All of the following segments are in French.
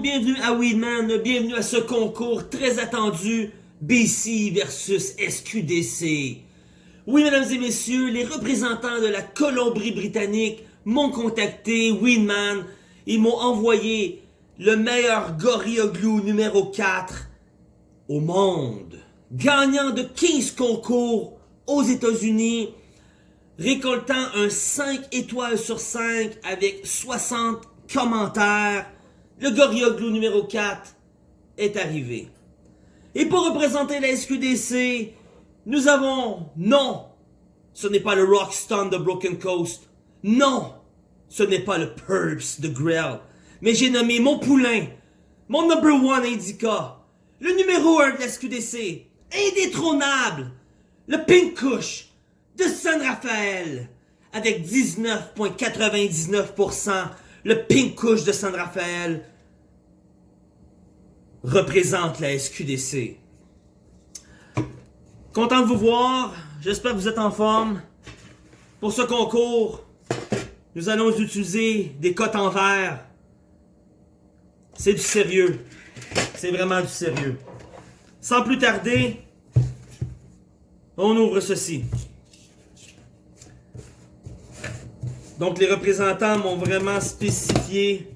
bienvenue à Weedman, bienvenue à ce concours très attendu BC versus SQDC. Oui, mesdames et messieurs, les représentants de la Colombie-Britannique m'ont contacté, Weedman, ils m'ont envoyé le meilleur Gorilla Glue numéro 4 au monde, gagnant de 15 concours aux États-Unis, récoltant un 5 étoiles sur 5 avec 60 commentaires, le Gorilla Glue numéro 4 est arrivé. Et pour représenter la SQDC, nous avons, non, ce n'est pas le Rockstone de Broken Coast, non, ce n'est pas le Purps de Grell, mais j'ai nommé mon poulain, mon number one indica, le numéro 1 de la SQDC, indétrônable, le Pink Kush de San Rafael, avec 19,99%, le Pink Kush de San Rafael représente la SQDC. Content de vous voir, j'espère que vous êtes en forme. Pour ce concours, nous allons utiliser des cotes en verre. C'est du sérieux. C'est vraiment du sérieux. Sans plus tarder, on ouvre ceci. Donc les représentants m'ont vraiment spécifié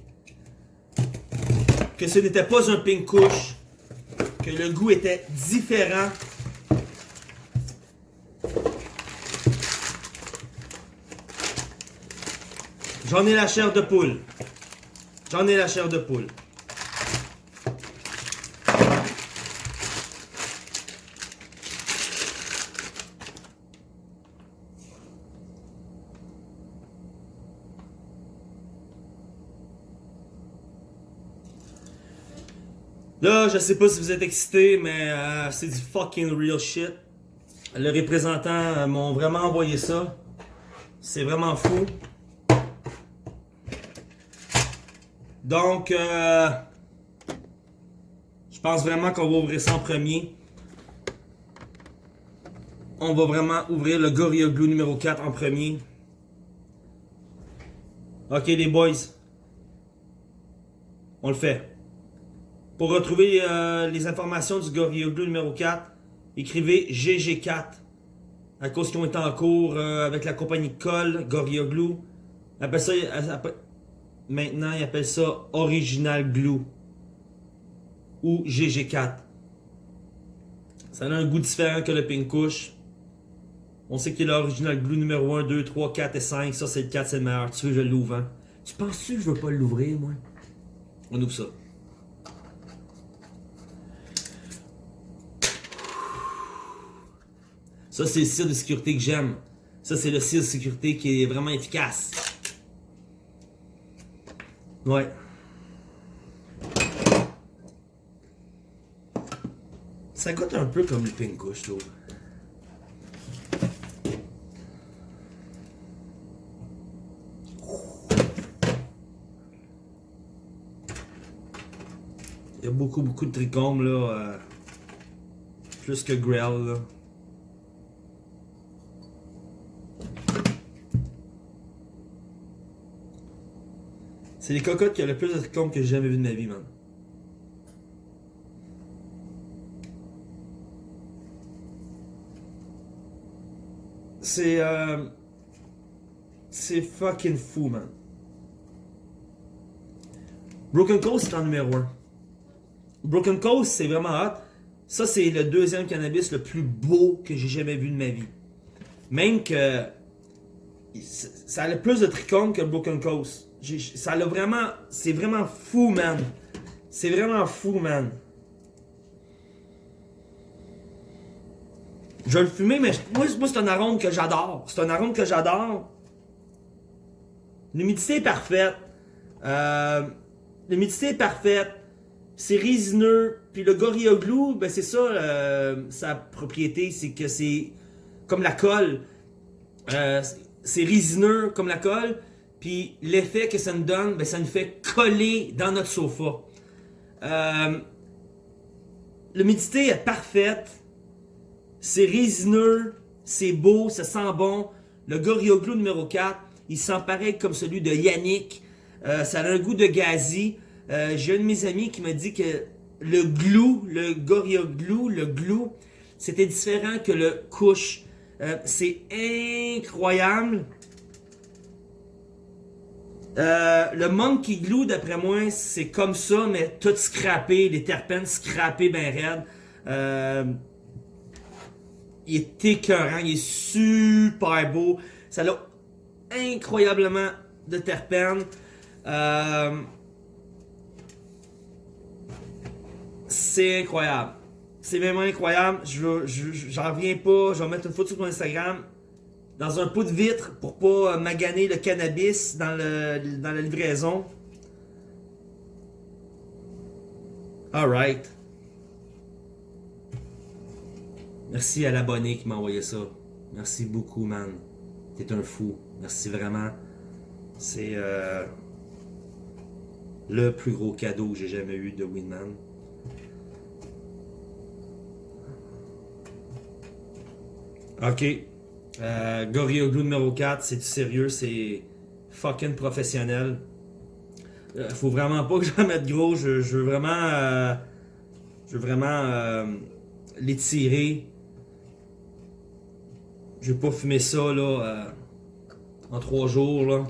que ce n'était pas un pink couche, que le goût était différent. J'en ai la chair de poule. J'en ai la chair de poule. Là, je sais pas si vous êtes excités, mais euh, c'est du fucking real shit. Le représentant euh, m'ont vraiment envoyé ça. C'est vraiment fou. Donc, euh, je pense vraiment qu'on va ouvrir ça en premier. On va vraiment ouvrir le Gorilla Glue numéro 4 en premier. Ok les boys. On le fait. Pour retrouver euh, les informations du Gorilla Glue numéro 4, écrivez GG4. À cause qu'ils ont été en cours euh, avec la compagnie Coll, Gorilla Glue. Appelle ça, maintenant, ils appellent ça Original Glue. Ou GG4. Ça a un goût différent que le Pink Kush. On sait qu'il est l'original glue numéro 1, 2, 3, 4 et 5. Ça, c'est le 4, c'est le meilleur. Tu veux, je l'ouvre, hein? Tu penses-tu que je veux pas l'ouvrir, moi? On ouvre ça. Ça, c'est le cire de sécurité que j'aime. Ça, c'est le cire de sécurité qui est vraiment efficace. Ouais. Ça goûte un peu comme le pinko, je trouve. Il y a beaucoup, beaucoup de trichomes, là. Euh, plus que Grell, là. C'est les cocottes qui ont le plus de trichomes que j'ai jamais vu de ma vie, man. C'est... Euh, c'est fucking fou, man. Broken Coast, c'est en numéro 1. Broken Coast, c'est vraiment hot. Ça, c'est le deuxième cannabis le plus beau que j'ai jamais vu de ma vie. Même que... Ça a le plus de trichomes que Broken Coast. Ça l'a vraiment... C'est vraiment fou, man. C'est vraiment fou, man. Je vais le fumer, mais moi, c'est un arôme que j'adore. C'est un arôme que j'adore. L'humidité est parfaite. Euh, L'humidité est parfaite. C'est résineux. Puis le Gorilla Glue, ben c'est ça, euh, sa propriété, c'est que c'est comme la colle. Euh, c'est résineux comme la colle. Puis l'effet que ça nous donne, ben, ça nous fait coller dans notre sofa. Euh, L'humidité est parfaite. C'est résineux. C'est beau. Ça sent bon. Le Gorilla Glue numéro 4, il sent pareil comme celui de Yannick. Euh, ça a un goût de gazi. Euh, J'ai un de mes amis qui m'a dit que le glue, le Gorilla Glue, le glue, c'était différent que le couche. Euh, c'est incroyable. Euh, le Monkey Glue, d'après moi, c'est comme ça, mais tout scrappé, les terpènes scrappés ben raides. Euh, il est écœurant, il est super beau. Ça a incroyablement de terpènes. Euh, c'est incroyable. C'est vraiment incroyable. Je j'en reviens pas. Je vais mettre une photo sur mon Instagram dans un pot de vitre pour pas maganer le cannabis dans, le, dans la livraison. Alright. Merci à l'abonné qui m'a envoyé ça. Merci beaucoup, man. T'es un fou. Merci vraiment. C'est euh, le plus gros cadeau que j'ai jamais eu de Winman. Ok. Euh, Glue numéro 4, c'est du sérieux, c'est fucking professionnel. Euh, faut vraiment pas que j'en mette gros, je, veux vraiment. Euh, je veux vraiment euh, l'étirer. Je vais pas fumer ça là en trois jours là.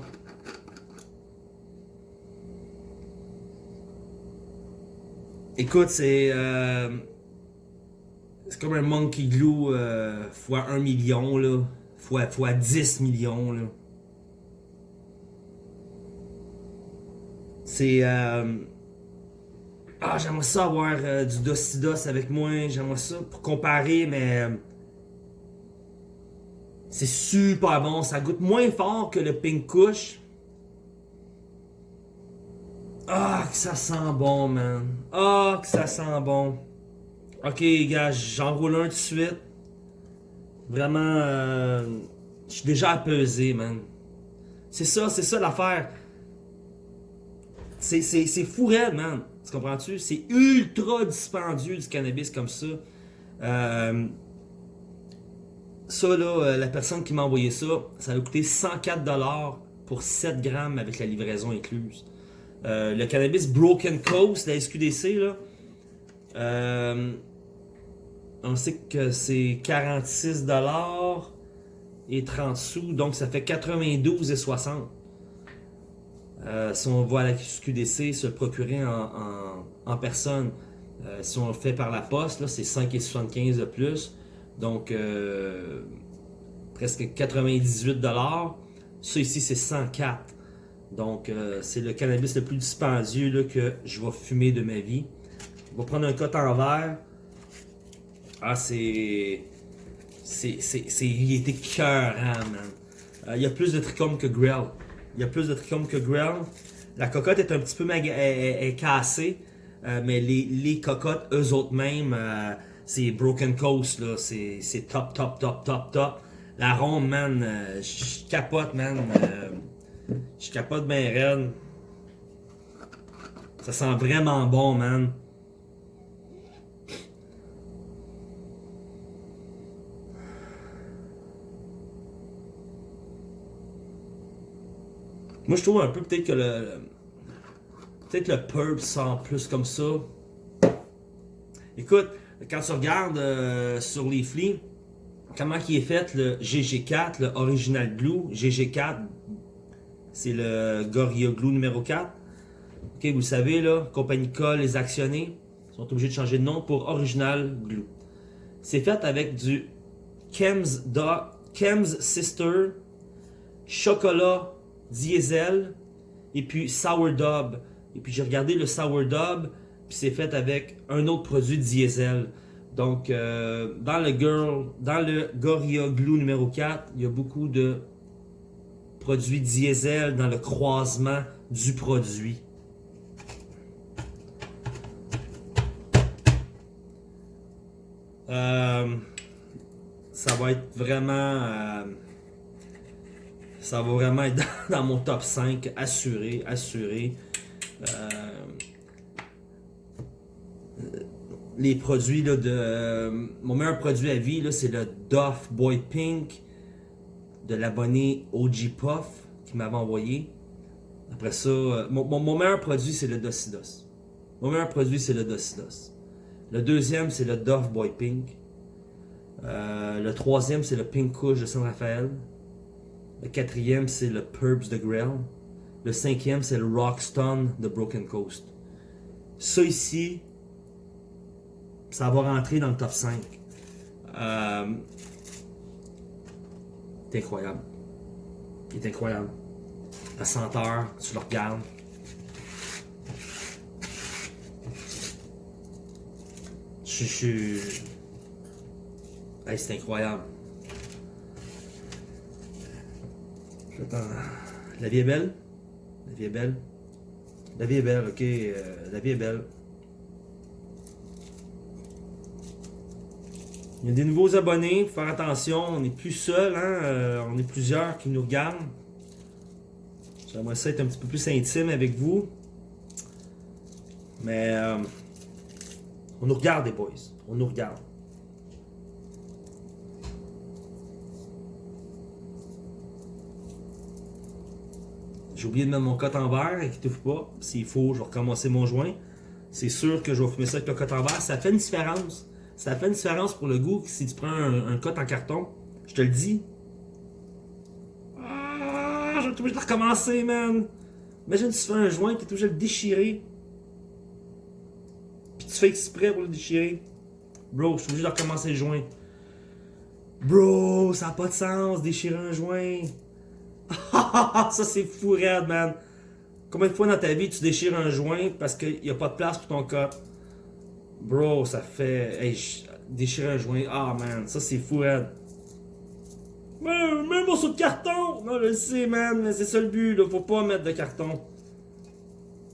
Écoute, c'est c'est comme un monkey glue euh, fois 1 million, là. Fois, fois 10 millions, là. C'est... Euh... Ah, j'aimerais ça avoir euh, du Docidos avec moi. J'aimerais ça pour comparer, mais... Euh, c'est super bon. Ça goûte moins fort que le Pink Kush. Ah, que ça sent bon, man. Ah, que ça sent bon. Ok, gars, j'enroule un de suite. Vraiment, euh, je suis déjà apaisé, man. C'est ça, c'est ça l'affaire. C'est fou raide, man. Tu comprends-tu? C'est ultra dispendieux du cannabis comme ça. Euh, ça, là, euh, la personne qui m'a envoyé ça, ça a coûté 104$ pour 7 grammes avec la livraison incluse. le cannabis Broken Coast, la SQDC, là, on sait que c'est 46 dollars et 30 sous, donc ça fait 92 et 60. Euh, si on à la QDC se procurer en, personne, euh, si on le fait par la poste, c'est 5,75 de plus. Donc euh, presque 98 dollars. Ça ici c'est 104. Donc c'est le cannabis le plus dispendieux que je vais fumer de ma vie. On va prendre un coton en verre. Ah, c'est. C'est. C'est. Il était cœurant, man. Euh, il y a plus de trichomes que Grell. Il y a plus de trichomes que Grell. La cocotte est un petit peu est, cassée. Euh, mais les, les, cocottes, eux autres mêmes, euh, c'est Broken Coast, là. C'est top, top, top, top, top. La ronde, man, je capote, man. Je capote bien raide. Ça sent vraiment bon, man. Moi, je trouve un peu peut-être que le. Peut-être le purp sent plus comme ça. Écoute, quand tu regardes euh, sur les flics, comment qui est fait le GG4, le Original Glue, GG4, c'est le Gorilla Glue numéro 4. Ok, vous le savez, là, compagnie Col, les actionnés sont obligés de changer de nom pour Original Glue. C'est fait avec du Kems, Kems Sister, chocolat diesel et puis sourdough. Et puis j'ai regardé le sourdough, puis c'est fait avec un autre produit diesel. Donc euh, dans le girl, dans le Gorilla Glue numéro 4, il y a beaucoup de produits diesel dans le croisement du produit. Euh, ça va être vraiment euh, ça va vraiment être dans, mon top 5, assuré, assuré. Euh, les produits de... mon meilleur produit à vie, c'est le Duff Boy Pink de l'abonné OG Puff qui m'avait envoyé. Après ça, euh, mon, meilleur produit, c'est le Docidos. Mon meilleur produit, c'est le Docidos. Le deuxième, c'est le Dove Boy Pink. Euh, le troisième, c'est le Pink Kush de San Rafael. Le quatrième, c'est le Purbs de Grail. Le cinquième, c'est le Rockstone de Broken Coast. Ça ici, ça va rentrer dans le top 5. Euh, c'est incroyable. Il est incroyable. La senteur, tu le regardes. Je c'est incroyable. La vie est belle? La vie est belle? La vie est belle, ok. euh, la vie est belle. Il y a des nouveaux abonnés, faut faire attention, on n'est plus seul, hein? euh, on est plusieurs qui nous regardent. J'aimerais ça être un petit peu plus intime avec vous. Mais euh, on nous regarde, les boys. On nous regarde. J'ai oublié de mettre mon cote en verre, inquiétez-vous pas. S'il faut, je vais recommencer mon joint. C'est sûr que je vais fumer ça avec le cote en verre. Ça fait une différence. Ça fait une différence pour le goût si tu prends un, cote en carton. Je te le dis. Ah, je vais être obligé de recommencer, man. Imagine si tu fais un joint, tu es obligé de le déchirer. Puis tu fais exprès pour le déchirer. Bro, je suis obligé de recommencer le joint. Bro, ça n'a pas de sens, déchirer un joint. ça c'est fou raide, man. Combien de fois dans ta vie tu déchires un joint parce qu'il n'y a pas de place pour ton cote? Bro, ça fait. Hey, déchirer un joint. Ah, man, ça c'est fou raide. Mais, même morceau de carton! Non, je le sais, man, mais c'est ça le but, là. Faut pas mettre de carton.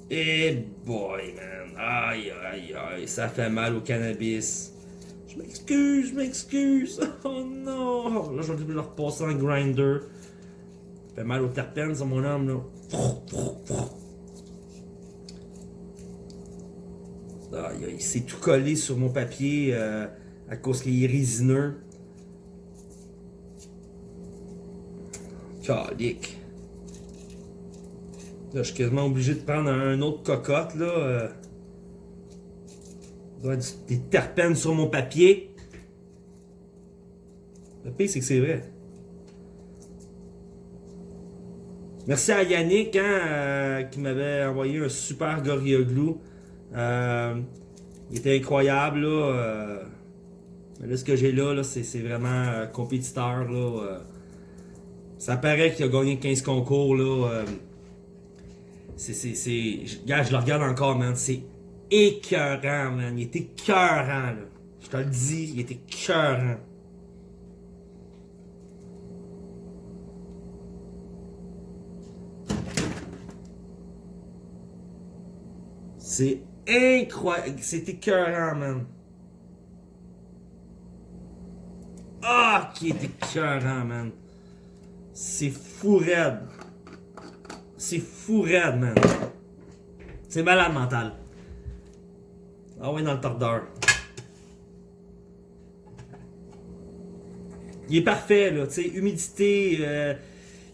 Eh boy, man. Aïe, aïe, aïe. Ça fait mal au cannabis. Je m'excuse, je m'excuse. Oh non. Là, je vais le repasser en grinder. Ça fait mal aux terpènes sur mon âme, là. Aïe. C'est tout collé sur mon papier euh, à cause qu'il est résineux. Calique. Là, je suis quasiment obligé de prendre un autre cocotte, là. euh. Il des terpènes sur mon papier. Le pire, c'est que c'est vrai. Merci à Yannick, hein, euh, qui m'avait envoyé un super Gorilla Glue. Euh, il était incroyable, là. euh. Mais là, ce que j'ai là, c'est vraiment compétiteur, là. Ça paraît qu'il a gagné 15 concours, là. je le regarde encore, man. C'est écœurant, man. Il était écœurant, là. Je te le dis, il était écœurant. C'est incroyable. C'est écœurant, man. Ah, qui est écœurant, man. C'est fou raide. C'est fou raide, man. C'est malade mental. Ah ouais, dans le tordeur. Il est parfait, là, tu sais, humidité, euh,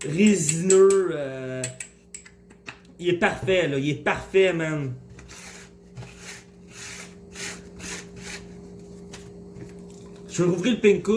résineux, euh, il est parfait, là, il est parfait, man. Je vais rouvrir le pink.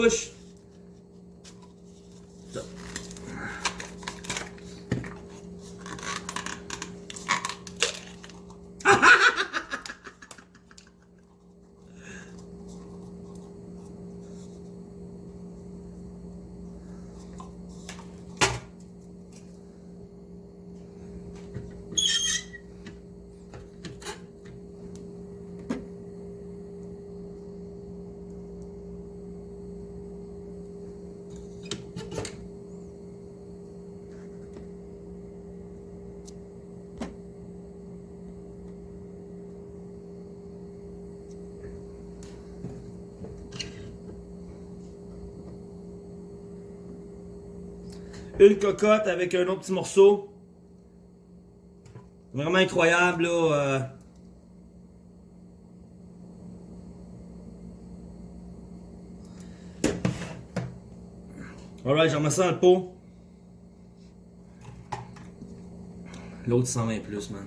Une cocotte avec un autre petit morceau. Vraiment incroyable, là. euh. Alright, j'en mets ça dans le pot. L'autre 120 plus, man.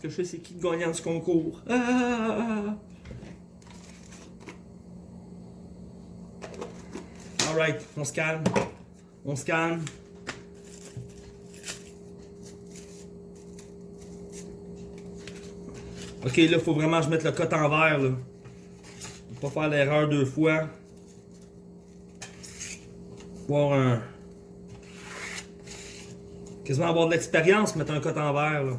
Que je sais c'est qui le gagnant de ce concours. Ah! Alright, on se calme. On se calme. Ok, là, faut vraiment que je mette le cote en vert, là. Faut pas faire l'erreur deux fois. Avoir un... Quasiment avoir de l'expérience, mettre un cote en vert.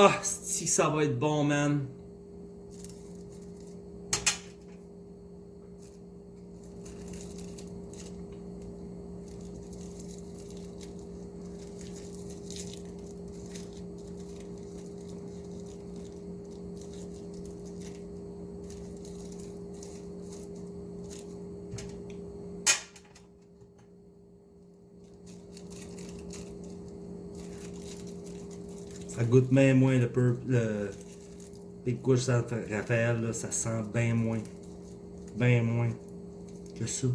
Ah, si ça va être bon, man. Goûte bien moins le purple, le Big Kush San Raphaël, là, ça sent bien moins. Bien moins que ça.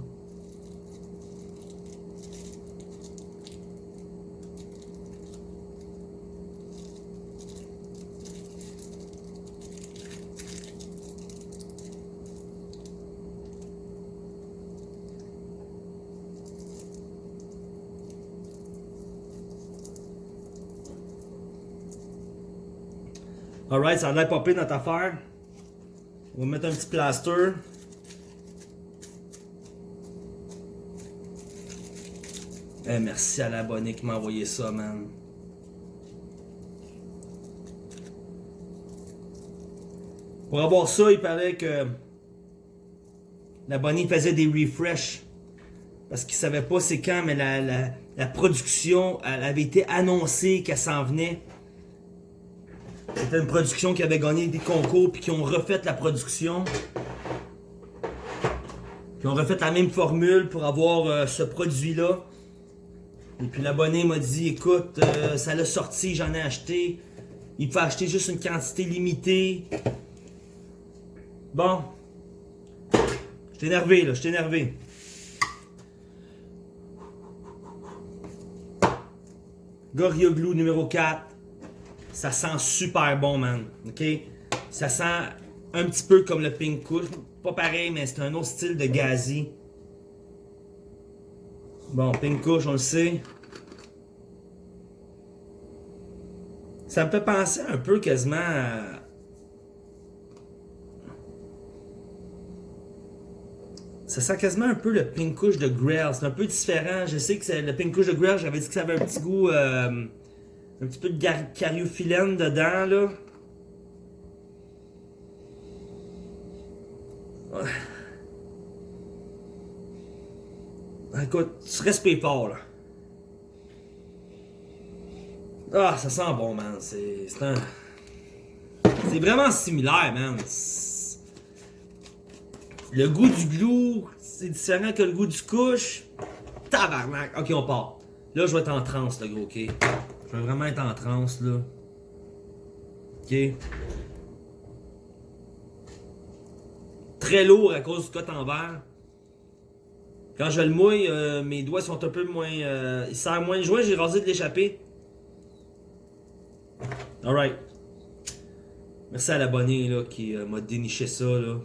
Ça a l'air popé notre affaire. On va mettre un petit plaster. Eh, merci à l'abonné qui m'a envoyé ça, man. Pour avoir ça, il paraît que l'abonné faisait des refresh. Parce qu'il savait pas c'est quand, mais la, la, la production elle avait été annoncée qu'elle s'en venait. C'était une production qui avait gagné des concours puis qui ont refait la production. Qui ont refait la même formule pour avoir euh, ce produit-là. Et puis l'abonné m'a dit écoute, euh, ça l'a sorti, j'en ai acheté. Il faut acheter juste une quantité limitée. Bon. Je énervé là, je suis énervé. Gorilla Glue numéro 4. Ça sent super bon, man. OK? Ça sent un petit peu comme le Pink Kush. Pas pareil, mais c'est un autre style de gazi. Bon, Pink Kush, on le sait. Ça me fait penser un peu quasiment à... Ça sent quasiment un peu le Pink Kush de Grail. C'est un peu différent. Je sais que le Pink Kush de Grail, j'avais dit que ça avait un petit goût... Euh, un petit peu de cariophyllène dedans, là. Ouais. Écoute, tu respires fort, là. Ah, ça sent bon, man. C'est un... C'est vraiment similaire, man. Le goût du glue, c'est différent que le goût du couche. Tabarnak. Ok, on part. Là, je vais être en transe, le gros, ok? Je vais vraiment être en transe, là. Ok? Très lourd à cause du cote en verre. Quand je le mouille, euh, mes doigts sont un peu moins... Euh, il sert moins de joint, j'ai rasé de l'échapper. Alright. Merci à l'abonné là, qui euh, m'a déniché ça. Là.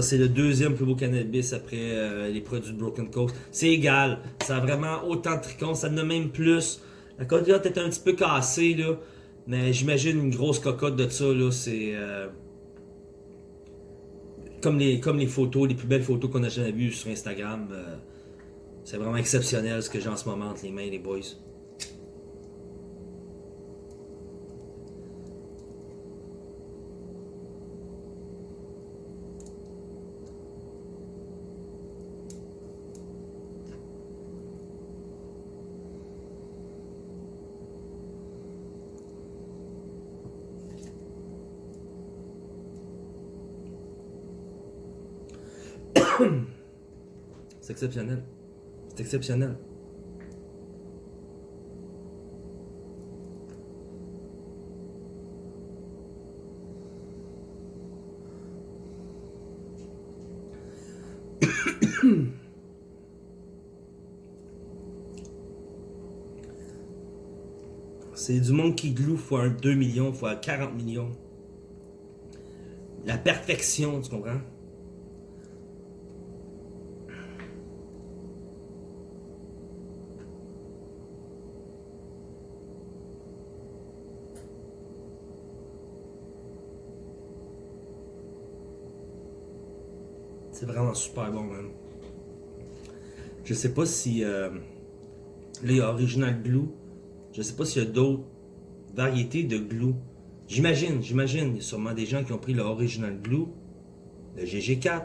C'est le deuxième plus beau cannabis après euh, les produits de Broken Coast. C'est égal. Ça a vraiment autant de tricons. Ça en même plus. La cocotte est un petit peu cassée. Mais j'imagine une grosse cocotte de ça. C'est... Euh, comme, les, comme les photos, les plus belles photos qu'on a jamais vues sur Instagram. Euh, c'est vraiment exceptionnel ce que j'ai en ce moment entre les mains, les boys. C'est exceptionnel. C'est exceptionnel. C'est du Monkey Glue fois 2 millions, fois 40 millions. La perfection, tu comprends? C'est vraiment super bon, man. Je sais pas si euh, les Original Glue, je sais pas s'il y a d'autres variétés de glue. J'imagine, j'imagine, il y a sûrement des gens qui ont pris le Original Glue, le GG4,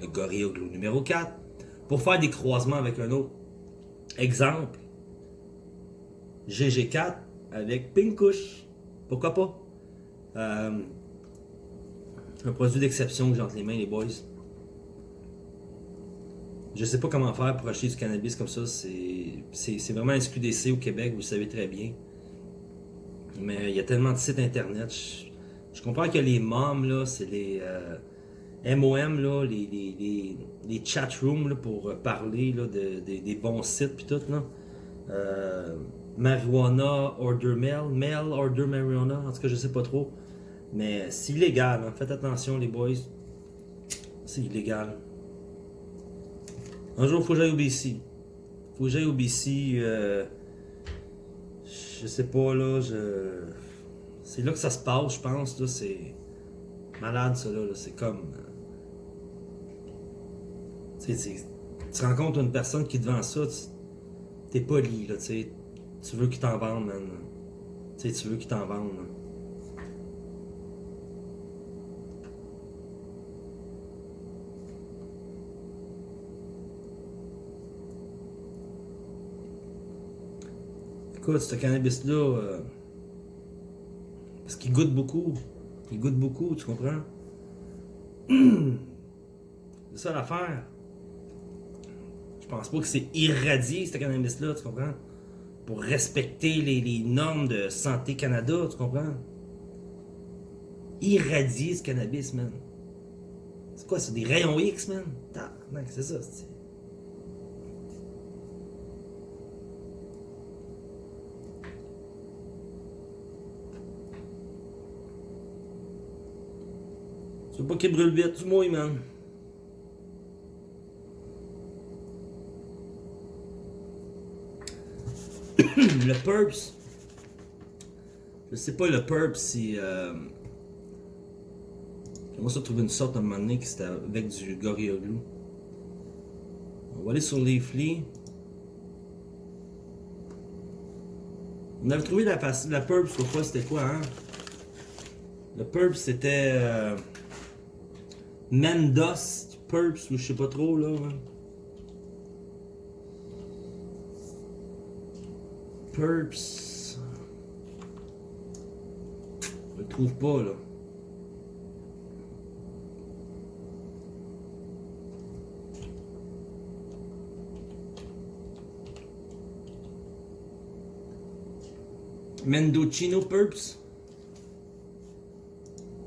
le Gorilla Glue numéro 4, pour faire des croisements avec un autre. Exemple, GG4 avec Pinkush. Pourquoi pas? Euh, un produit d'exception que j'ai entre les mains, les boys. Je sais pas comment faire pour acheter du cannabis comme ça. C'est vraiment SQDC au Québec, vous le savez très bien. Mais il y a tellement de sites internet. Je, comprends que les MOM, là, c'est les MOM, euh, là, les, les, les, chat rooms pour parler là, de, des bons sites puis tout. Là. Euh, marijuana Order Mail, Mail Order Marijuana, en tout cas je sais pas trop. Mais c'est illégal, hein. faites attention les boys. C'est illégal. Un jour, il faut que j'aille au BC. Faut que j'aille au BC. Euh, je sais pas, là. C'est là que ça se passe, je pense. Là, c'est malade, ça, là. C'est comme. Tu sais, tu rencontres une personne qui devant ça, t'es poli, là, tu. Tu veux qu'il t'en vende, man. Tu sais, tu veux qu'il t'en vende, Écoute, ce cannabis-là, euh, parce qu'il goûte beaucoup. Il goûte beaucoup, tu comprends? c'est ça l'affaire. Je pense pas que c'est irradié, ce cannabis-là, tu comprends? Pour respecter les, normes de Santé Canada, tu comprends? Irradier ce cannabis, man. C'est quoi, c'est des rayons X, man? c'est ça, c'est... C'est pas qu'il brûle vite, du mouille, man. le Purps. Je sais pas, le Purps, si... Euh... J'aimerais ça trouver une sorte à un qui c'était avec du Gorilla Glue. On va aller sur Leafly. On avait trouvé la, la Purps, fois, c'était quoi, hein? Le Purps, c'était... Euh... Mendos, Purps, ou je sais pas trop là. Purps. Je le trouve pas là. Mendocino Purps.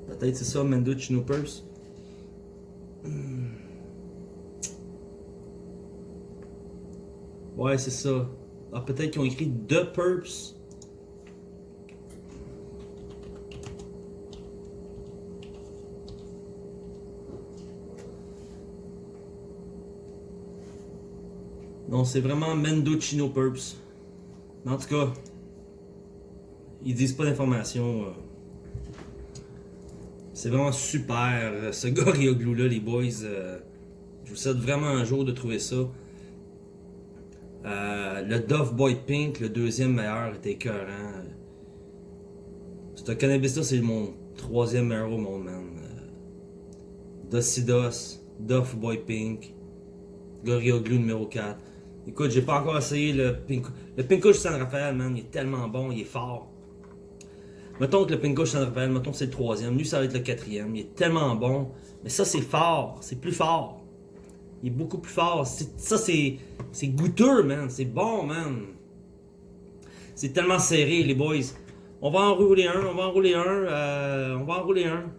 Peut-être c'est ça, Mendocino Purps. Ouais, c'est ça. Ah, peut-être qu'ils ont écrit The Purps. Non, c'est vraiment Mendocino Purps. En tout cas, ils disent pas d'informations. Euh. C'est vraiment super, euh, ce Gorilla Glue là, les boys. Euh. Je vous souhaite vraiment un jour de trouver ça. Le Dove Boy Pink, le deuxième meilleur, était écœurant. Ce cannabis-là, c'est mon troisième meilleur au monde, man. Euh, Docidos, Dove Boy Pink, Gorilla Glue numéro 4. Écoute, j'ai pas encore essayé le Pink. Le Pinkush San Rafael, man, il est tellement bon, il est fort. Mettons que le Pinkush San Rafael, mettons que c'est le troisième. Lui, ça va être le quatrième. Il est tellement bon. Mais ça, c'est fort. C'est plus fort. Il est beaucoup plus fort. Ça, c'est goûteux, man. C'est bon, man. C'est tellement serré, les boys. On va enrouler un, on va enrouler un, euh, on va enrouler un.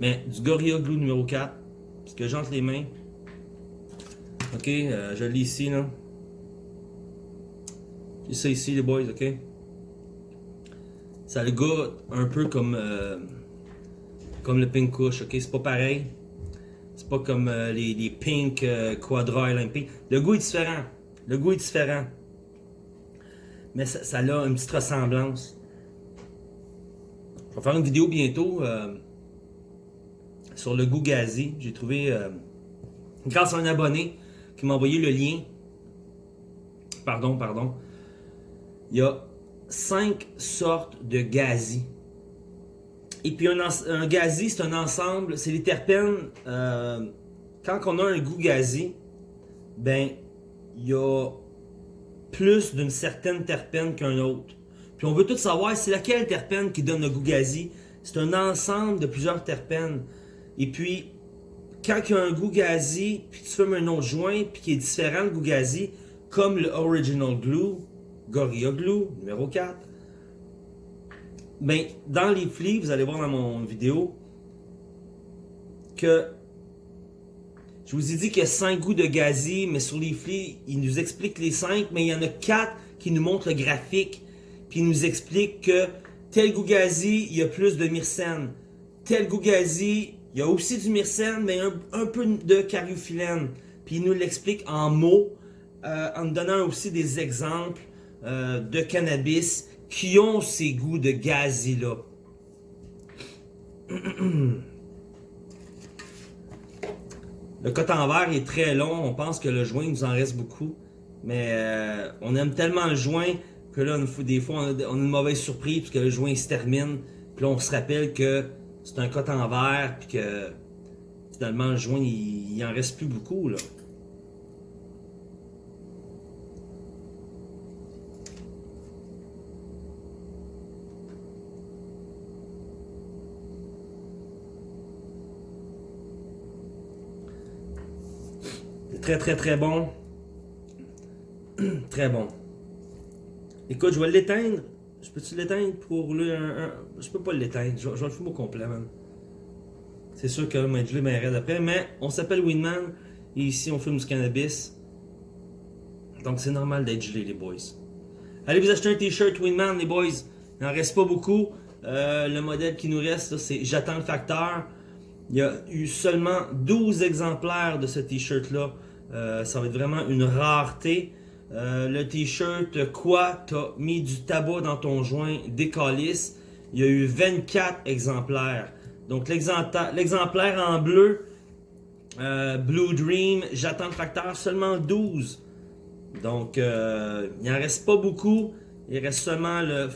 Mais du Gorilla Glue numéro 4. Parce que j'entre les mains. Ok, euh, je l'ai ici, là. J'ai ça ici, les boys, ok? Ça le goûte un peu comme, euh, comme le Pink Kush, ok? C'est pas pareil. C'est pas comme euh, les, les, Pink Quadra Olympique. Le goût est différent. Le goût est différent. Mais ça, a une petite ressemblance. Je vais faire une vidéo bientôt sur le goût gazi. J'ai trouvé, euh, grâce à un abonné qui m'a envoyé le lien. Pardon, pardon. Il y a cinq sortes de gazi. Et puis un, un gazi, c'est un ensemble, c'est les terpènes. Euh, quand on a un goût gazi, ben, il y a plus d'une certaine terpène qu'un autre. Puis on veut tout savoir, c'est laquelle terpène qui donne le goût gazi? C'est un ensemble de plusieurs terpènes. Et puis, quand il y a un goût gazi, puis tu fumes un autre joint, puis qui est différent du goût gazi, comme le Original Glue, Gorilla Glue, numéro 4, ben, dans les flics, vous allez voir dans mon vidéo, que je vous ai dit qu'il y a 5 goûts de gazi, mais sur les flics, il nous explique les 5, mais il y en a 4 qui nous montrent le graphique, puis il nous explique que tel goût gazi, il y a plus de myrcène. Tel goût gazi, il y a aussi du myrcène, mais un, peu de cariophyllène. Puis il nous l'explique en mots, euh, en donnant aussi des exemples euh, de cannabis qui ont ces goûts de gazi-là. Le coton vert est très long, on pense que le joint nous en reste beaucoup. Mais euh, on aime tellement le joint que là, des fois, on a, une mauvaise surprise parce que le joint se termine. Puis là, on se rappelle que c'est un coton vert, puis que finalement le joint, il, il en reste plus beaucoup, là. Très très très bon. très bon. Écoute, je vais l'éteindre. Je peux-tu l'éteindre pour rouler un, Je peux pas l'éteindre. Je, vais le fumer au complet, man. C'est sûr que je gelé ma après. Mais on s'appelle Winman. Et ici, on fume du cannabis. Donc, c'est normal d'être gelé, les boys. Allez vous acheter un t-shirt Winman, les boys. Il n'en reste pas beaucoup. Euh, le modèle qui nous reste, c'est J'attends le facteur. Il y a eu seulement 12 exemplaires de ce t-shirt-là. Euh, ça va être vraiment une rareté. Euh, le t-shirt Quoi T'as mis du tabac dans ton joint décalisse. Il y a eu 24 exemplaires. Donc l'exemplaire en bleu, euh, Blue Dream, j'attends le facteur, seulement 12. Donc il n'en reste pas beaucoup. Il reste seulement le,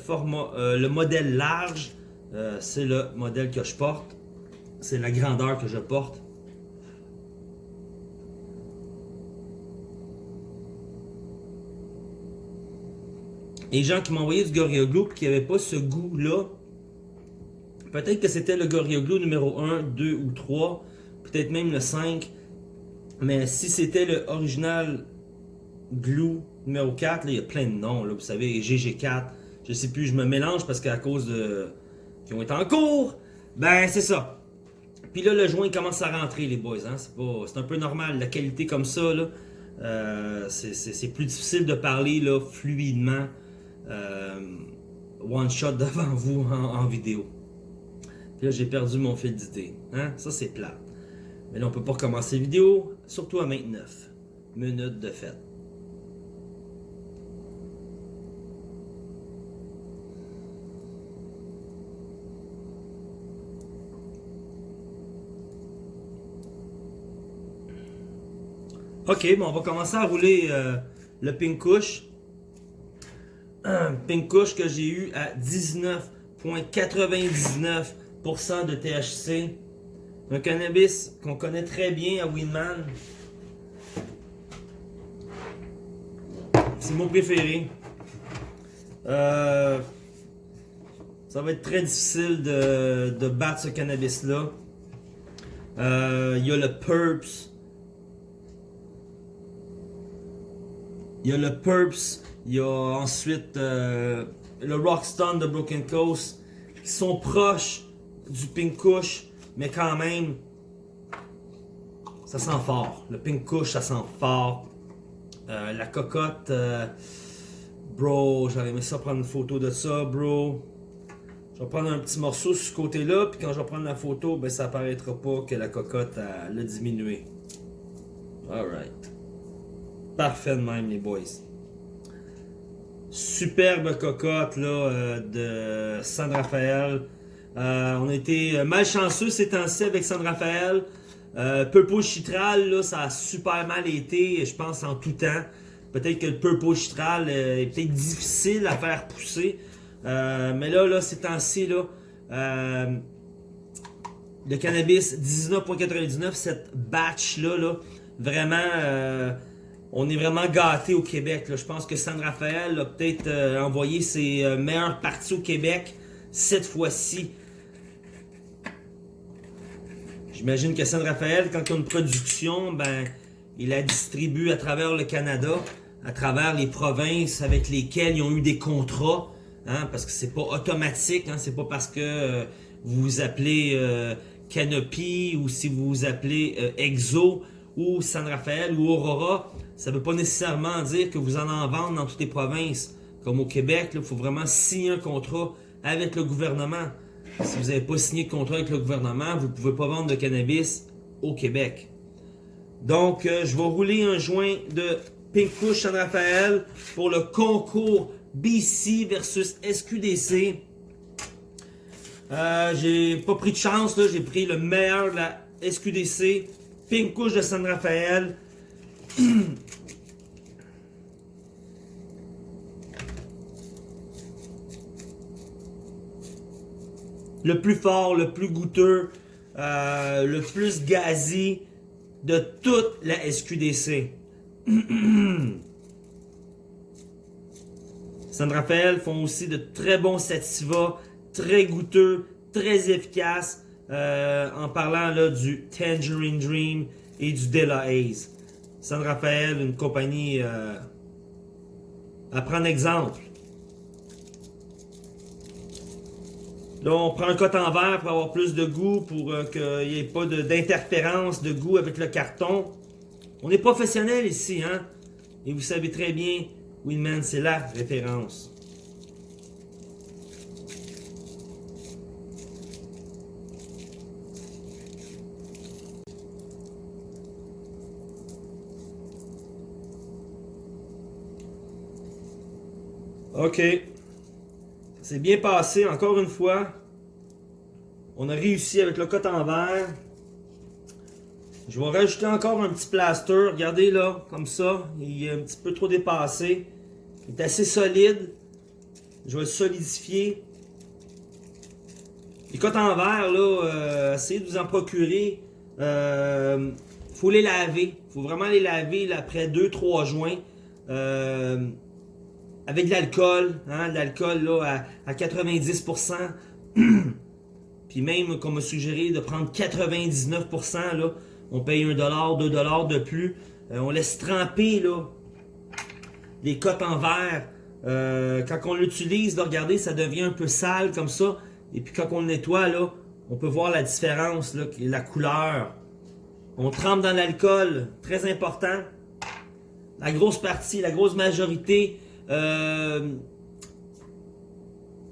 le modèle large. C'est le modèle que je porte. C'est la grandeur que je porte. Les gens qui envoyé du Gorilla qui n'avaient pas ce goût-là, peut-être que c'était le Gorilla numéro 1, 2 ou 3, peut-être même le 5, mais si c'était le original Glue numéro 4, il y a plein de noms, là, vous savez, GG4, je sais plus, je me mélange parce qu'à cause de... qui ont été en cours, ben c'est ça. Puis là, le joint commence à rentrer, les boys, hein? c'est un peu normal, la qualité comme ça, là, euh, c'est plus difficile de parler là, fluidement one shot devant vous en, vidéo. Puis là, j'ai perdu mon fil d'idée. Hein? Ça, c'est plat. Mais là, on peut pas recommencer vidéo, surtout à 29 minutes de fête. Ok, bon, on va commencer à rouler euh, le pink couche un pink kush que j'ai eu à 19.99% de THC. Un cannabis qu'on connaît très bien à Winman. C'est mon préféré. Euh, Ça va être très difficile de, battre ce cannabis-là. Euh, Il y a le Purps. Il y a le Purps. Il y a ensuite euh, le Rockstone de Broken Coast. Qui sont proches du Pink Kush. Mais quand même, ça sent fort. Le Pink Kush, ça sent fort. Euh, la cocotte, euh, bro, j'aurais aimé ça prendre une photo de ça, bro. Je vais prendre un petit morceau sur ce côté-là, puis quand je vais prendre la photo, ben ça apparaîtra pas que la cocotte elle, a diminué. Alright. Parfait de même, les boys. Superbe cocotte là, euh, de San Rafael. Euh, on a été malchanceux ces temps-ci avec San Rafael. Euh, Purple Chitral, là, ça a super mal été, je pense, en tout temps. Peut-être que le Purple Chitral euh, est peut-être difficile à faire pousser. Euh, mais là, là, ces temps-ci, là, euh, le cannabis 19.99, cette batch-là, là, vraiment, euh, on est vraiment gâté au Québec. Je pense que San Rafael a peut-être euh, envoyé ses euh, meilleures parties au Québec cette fois-ci. J'imagine que San Rafael, quand il a une production, ben, il la distribue à travers le Canada, à travers les provinces avec lesquelles ils ont eu des contrats, hein, parce que c'est pas automatique, hein, c'est pas parce que euh, vous vous appelez euh, Canopy ou si vous vous appelez Exo ou San Rafael ou Aurora, ça veut pas nécessairement dire que vous en en vendez dans toutes les provinces. Comme au Québec, il faut vraiment signer un contrat avec le gouvernement. Si vous n'avez pas signé de contrat avec le gouvernement, vous ne pouvez pas vendre de cannabis au Québec. Donc, euh, je vais rouler un joint de Pink San Rafael pour le concours BC versus SQDC. Euh, j'ai pas pris de chance, j'ai pris le meilleur de la SQDC, Pink Kush de San Rafael. le plus fort, le plus goûteux, euh, le plus gazi de toute la SQDC. San Rafael font aussi de très bons sativa, très goûteux, très efficaces, euh, en parlant du Tangerine Dream et du Della Haze. San Rafael, une compagnie euh, à prendre exemple. Là, on prend un coton vert pour avoir plus de goût, pour euh, qu'il n'y ait pas d'interférence de, goût avec le carton. On est professionnel ici, hein? Et vous savez très bien, Winman, c'est la référence. Ok. C'est bien passé, encore une fois. On a réussi avec le coton vert. Je vais rajouter encore un petit plaster. Regardez là, comme ça. Il est un petit peu trop dépassé. Il est assez solide. Je vais le solidifier. Les coton verts, là, euh, essayez de vous en procurer. Euh, faut les laver. faut vraiment les laver après 2-3 joints. Euh, avec de l'alcool, hein, l'alcool là, à, à 90%. Puis même qu'on m'a suggéré de prendre 99%, là, on paye 1$, 2$ de plus. Euh, on laisse tremper là, les cotes en verre. Euh, quand on l'utilise, regardez, ça devient un peu sale comme ça. Et puis quand on le nettoie, là, on peut voir la différence, là, la couleur. On trempe dans l'alcool, très important. La grosse partie, la grosse majorité, euh,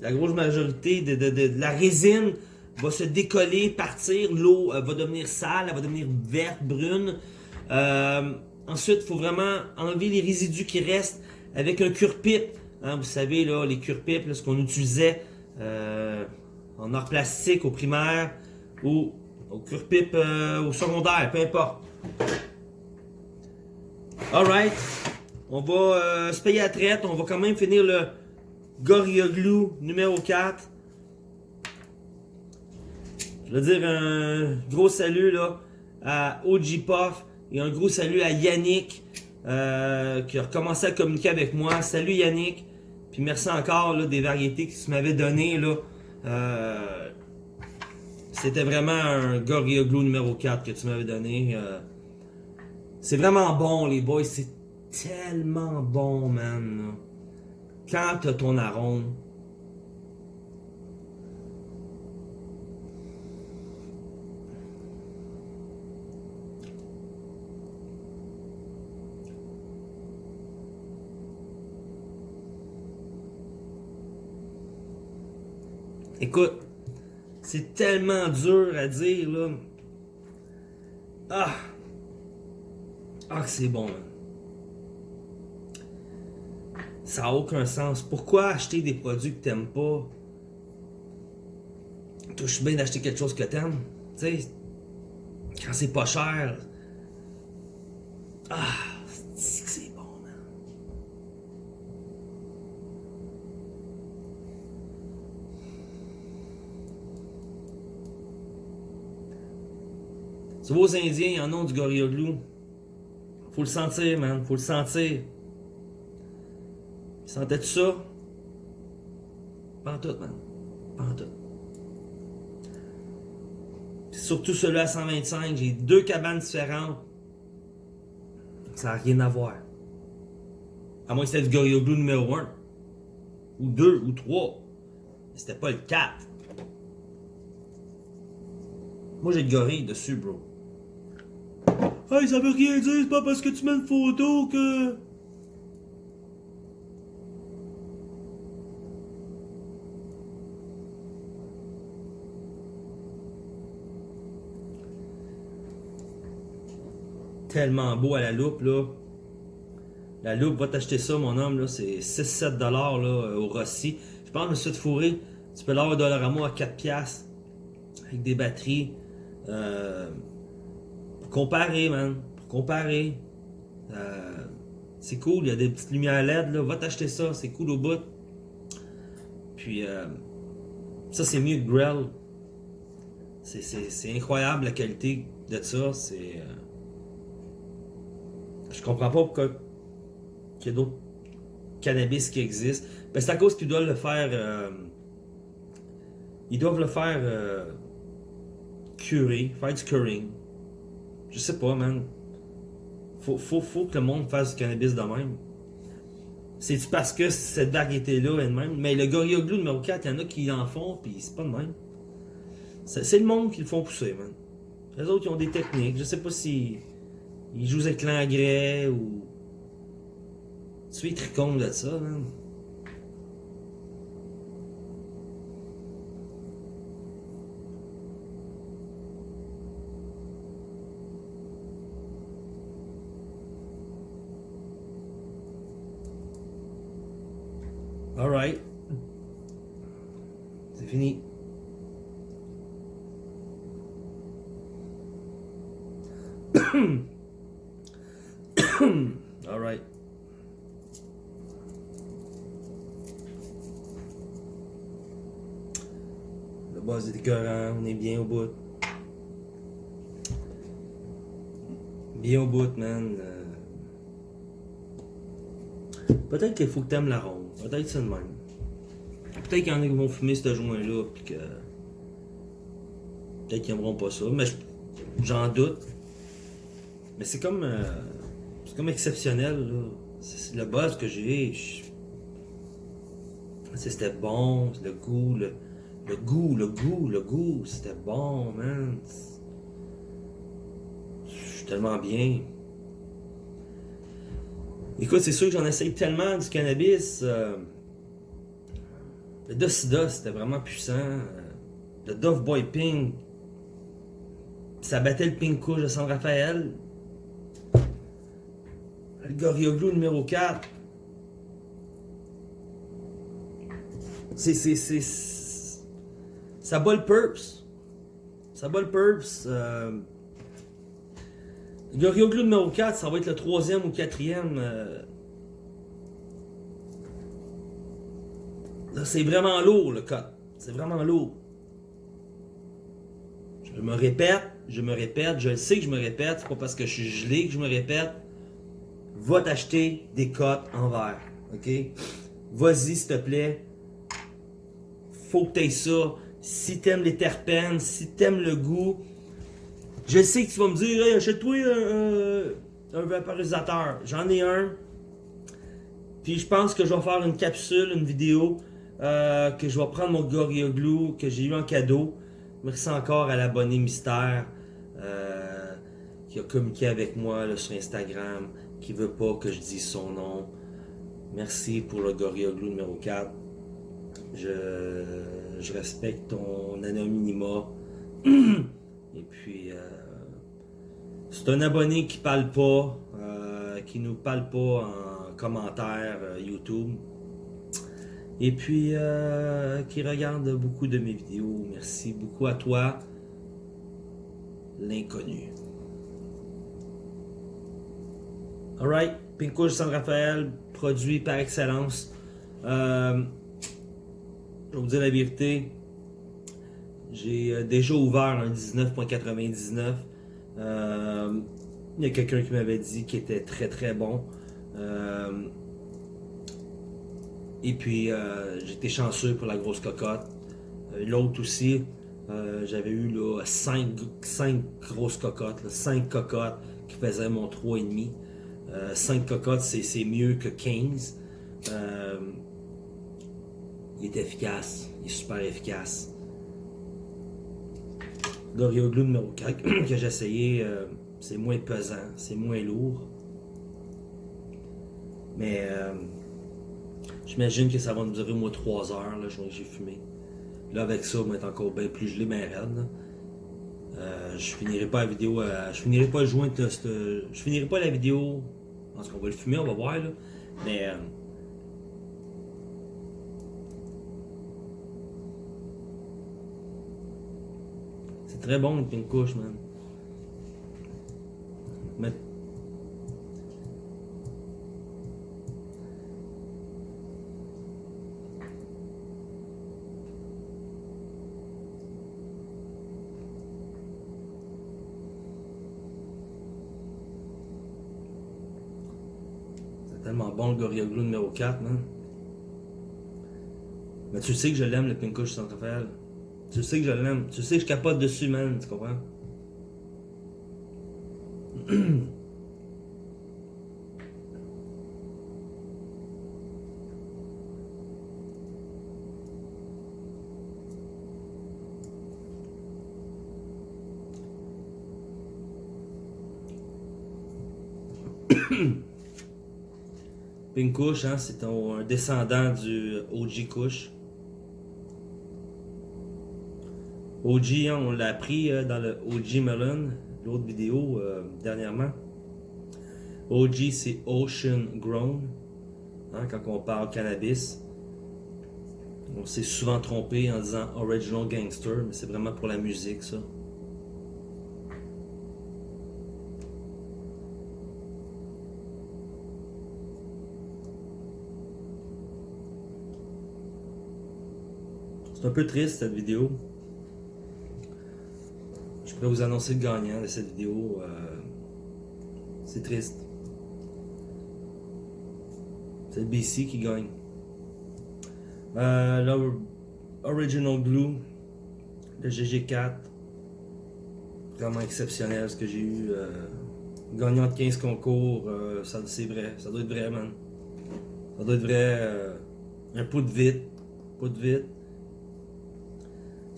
la grosse majorité de, la résine va se décoller, partir, l'eau euh, va devenir sale, elle va devenir verte, brune. Euh, ensuite, il faut vraiment enlever les résidus qui restent avec un cure-pipe. Hein, vous savez, là, les cure-pipes, ce qu'on utilisait en art plastique au primaire ou au cure-pipe au secondaire, peu importe. Alright. On va euh, se payer à traite. On va quand même finir le Gorilla Glue numéro 4. Je veux dire un gros salut à OG Puff et un gros salut à Yannick euh, qui a recommencé à communiquer avec moi. Salut Yannick. Puis merci encore des variétés que tu m'avais donné là. Euh, C'était vraiment un Gorilla Glue numéro 4 que tu m'avais donné. C'est vraiment bon, les boys. C'est tellement bon, man. Quand t'as ton arôme, Écoute, c'est tellement dur à dire, là. Ah! Ah, c'est bon. Ça n'a aucun sens. Pourquoi acheter des produits que t'aimes pas? Touche bien d'acheter quelque chose que t'aimes. Tu sais, quand c'est pas cher. Ah, c'est bon, man? Tu vois, aux Indiens, ils en ont du Gorilla Glue. Faut le sentir, man. Faut le sentir. Sentais-tu ça? Pas tout, man. Tout. surtout celui-là à 125, j'ai deux cabanes différentes. Ça n'a rien à voir. À moins que c'était du Glue numéro 1. Ou 2 ou 3. C'était pas le 4. Moi j'ai le gorille dessus, bro. Hey, ça veut rien dire, c'est pas parce que tu mets une photo que. Tellement beau à la loupe, là. La loupe, va t'acheter ça, mon homme, là. C'est 6-7$ là, au Rossi. Je pense que je me suis. Tu peux l'avoir au Dollarama à 4$. Avec des batteries. Euh, pour comparer, man. Pour comparer. Euh, c'est cool, il y a des petites lumières LED, là. Va t'acheter ça, c'est cool au bout. Puis, euh, ça, c'est mieux que Grell. C'est incroyable la qualité de ça. C'est. Euh, je comprends pas pourquoi il y a d'autres cannabis qui existent. Ben, c'est à cause qu'ils doivent le faire. Euh, ils doivent le faire euh, curer, faire du curing. Je sais pas, man. Faut, faut, que le monde fasse du cannabis de même. C'est-tu parce que cette variété-là est de même? Mais le Gorilla Glue numéro 4, il y en a qui en font, puis c'est pas de même. C'est le monde qui le font pousser, man. Les autres, ils ont des techniques. Je sais pas si ils jouent avec l'engrais ou. Tu es con de ça, man. Alright. C'est fini. Alright. Le on est bien au bout. Bien au bout, man. Euh, peut-être qu'il faut que t'aimes la ronde. Peut-être c'est le même. Peut-être qu'il y en a qui vont fumer ce joint-là, que. Peut-être qu'ils aimeront pas ça, mais j'en doute. Mais c'est comme. Euh, c'est comme exceptionnel. C'est le buzz que j'ai. C'était bon, le goût, le, le goût, le goût, le goût, c'était bon, man. Je suis tellement bien. Écoute, c'est sûr que j'en essaye tellement du cannabis. Euh, le Dosida, c'était vraiment puissant. Euh, le Dove Boy Pink, ça battait le Pink Couche de San Rafael. Le Gorilla Glue numéro 4. C'est. c'est, Ça bat le Purps. Ça bat le Purps. Euh... Le Glue numéro 4, ça va être le troisième ou quatrième. Euh... C'est vraiment lourd le cut. C'est vraiment lourd. Je me répète, je me répète, je sais que je me répète, c'est pas parce que je suis gelé que je me répète va t'acheter des cotes en verre. OK? Vas-y, s'il te plaît. faut que tu aies ça. Si t'aimes les terpènes, si t'aimes le goût, je sais que tu vas me dire, hey, achète-toi un, un, vaporisateur. J'en ai un. Puis je pense que je vais faire une capsule, une vidéo, euh, que je vais prendre mon Glue que j'ai eu en cadeau. Merci encore à l'abonné mystère euh, qui a communiqué avec moi sur Instagram, qui veut pas que je dise son nom. Merci pour le Glue numéro 4. Je, respecte ton anonymat. Et puis, euh, c'est un abonné qui parle pas, euh, qui nous parle pas en commentaire euh, YouTube. Et puis, qui regarde beaucoup de mes vidéos. Merci beaucoup à toi, l'inconnu. Alright, Pinkouche San Rafael, produit par excellence. Je vais vous dire la vérité, j'ai euh, déjà ouvert un 19.99. Euh, il y a quelqu'un qui m'avait dit qu'il était très très bon. Euh, et puis j'étais chanceux pour la grosse cocotte. L'autre aussi, j'avais eu 5, grosses cocottes, 5 cocottes qui faisaient mon 3,5. 5 cocottes, c'est mieux que 15 il est efficace, il est super efficace. Glue numéro 4 que j'ai essayé, euh, c'est moins pesant, c'est moins lourd. Mais euh, j'imagine que ça va me durer au moins 3 heures, là, j'ai fumé. Là, avec ça, va être encore bien plus gelé, mais raide. Euh, je finirai pas la vidéo, je finirai pas le joint, je finirai pas la vidéo, parce qu'on va le fumer, on va voir, là. Mais très bon le pink couche, man. Mais... C'est tellement bon le Gorilla numéro 4, man. Mais tu sais que je l'aime le pink couche sans Raphaël. Tu sais que je l'aime. Tu sais que je capote dessus, man. Tu comprends? Pink Kush, hein, c'est un descendant du OG Kush. OG, hein, on l'a appris euh, dans le OG Melon, l'autre vidéo euh, dernièrement. OG, c'est Ocean Grown. Hein, quand on parle cannabis, on s'est souvent trompé en disant Original Gangster, mais c'est vraiment pour la musique, ça. C'est un peu triste cette vidéo vais vous annoncer le gagnant de cette vidéo. Euh, c'est triste. C'est le BC qui gagne. Euh, Original Glue, le GG4. Vraiment exceptionnel ce que j'ai eu. Euh, gagnant de 15 concours, euh, ça c'est vrai. Ça doit être vrai, man. Ça doit être vrai. un pot de vite. Pot de vite.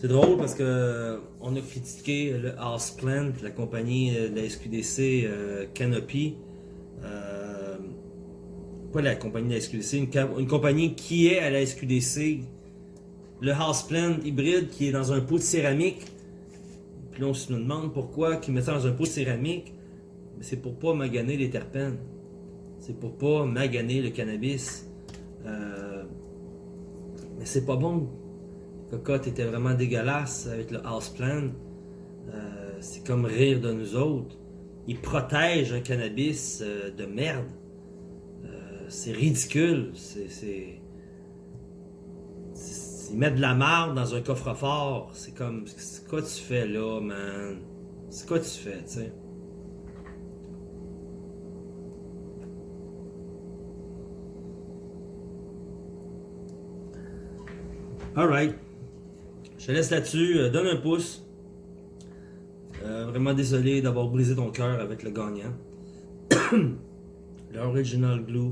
C'est drôle parce que on a critiqué le Houseplant, la compagnie de la SQDC euh, Canopy. Euh, pas la compagnie de la SQDC, une, compagnie qui est à la SQDC. Le Houseplant hybride qui est dans un pot de céramique. Puis là, on se demande pourquoi qu'ils mettent ça dans un pot de céramique. C'est pour pas maganer les terpènes. C'est pour pas maganer le cannabis. Euh, mais c'est pas bon cocotte était vraiment dégueulasse avec le houseplant. Euh, c'est comme rire de nous autres. Il protège un cannabis euh, de merde. Euh, c'est ridicule. C'est. Ils mettent de la marde dans un coffre-fort. C'est comme. C'est quoi tu fais là, man? C'est quoi tu fais, tu sais? Alright. Je te laisse là-dessus. Euh, donne un pouce. Euh, vraiment désolé d'avoir brisé ton cœur avec le gagnant. le Original Glue,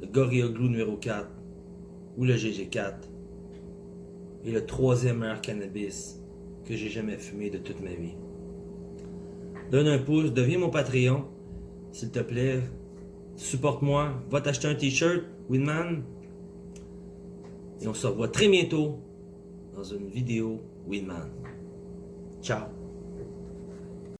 le Gorilla Glue numéro 4 ou le GG4 et le troisième meilleur cannabis que j'ai jamais fumé de toute ma vie. Donne un pouce, deviens mon Patreon, s'il te plaît. Supporte-moi, va t'acheter un t-shirt, Winman. Et on se revoit très bientôt dans une vidéo Winman. Ciao